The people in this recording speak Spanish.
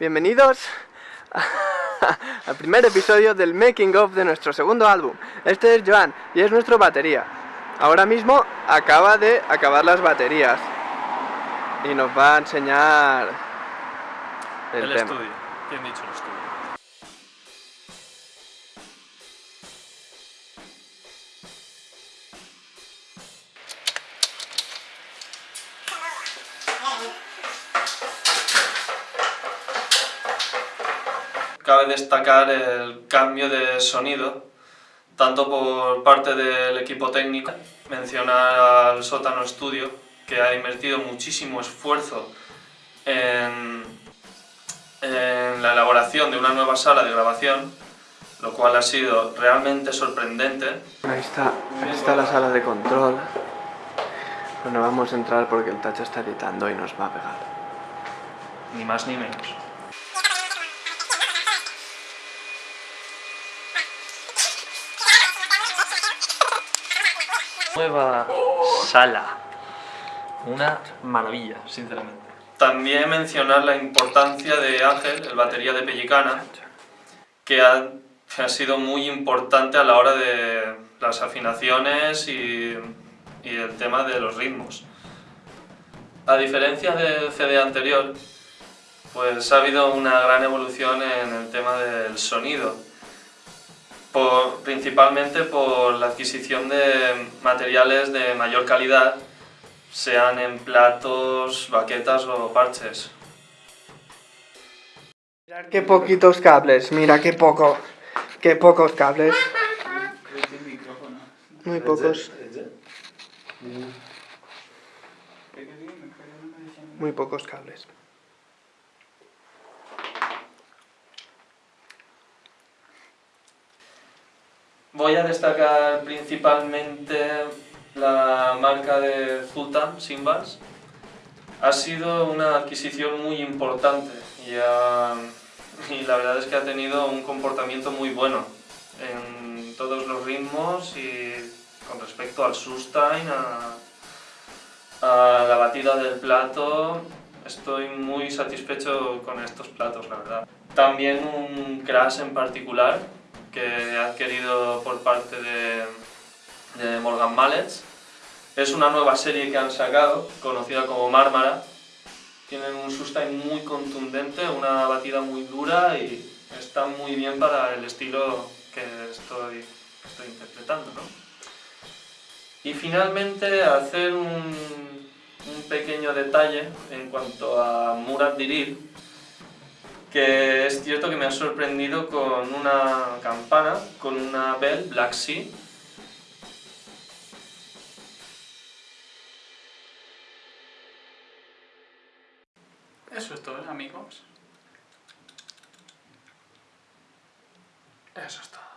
Bienvenidos al primer episodio del making of de nuestro segundo álbum. Este es Joan y es nuestro batería. Ahora mismo acaba de acabar las baterías y nos va a enseñar el, El, tema. estudio. ¿Quién dicho el estudio? Cabe destacar el cambio de sonido, tanto por parte del equipo técnico, mencionar al Sótano Studio, que ha invertido muchísimo esfuerzo en, en la elaboración de una nueva sala de grabación, lo cual ha sido realmente sorprendente. Ahí está, ahí está la sala de control. Bueno, vamos a entrar porque el tacho está editando y nos va a pegar. Ni más ni menos. Nueva sala. Una maravilla, sinceramente. También mencionar la importancia de Ángel, el batería de Pellicana, que ha, ha sido muy importante a la hora de las afinaciones y, y el tema de los ritmos. A diferencia del CD anterior, pues ha habido una gran evolución en el tema del sonido, por- principalmente por la adquisición de materiales de mayor calidad, sean en platos, baquetas o parches. Mirad qué poquitos cables, mira qué poco, qué pocos cables. Muy pocos. Muy pocos cables. Voy a destacar principalmente la marca de Zultan Simbas. Ha sido una adquisición muy importante y, ha- y la verdad es que ha tenido un comportamiento muy bueno en todos los ritmos y con respecto al sustain, a, a la batida del plato, estoy muy satisfecho con estos platos, la verdad. También un crash en particular que he adquirido por parte de, Morgan Mallets. Es una nueva serie que han sacado, conocida como Mármara. Tienen un sustain muy contundente, una batida muy dura y está muy bien para el estilo que estoy, estoy interpretando. ¿no? Y finalmente hacer un, un pequeño detalle en cuanto a Murat Diril, que es cierto que me ha sorprendido con una campana, con una Bell Black Sea. Eso es todo, amigos. Eso es todo.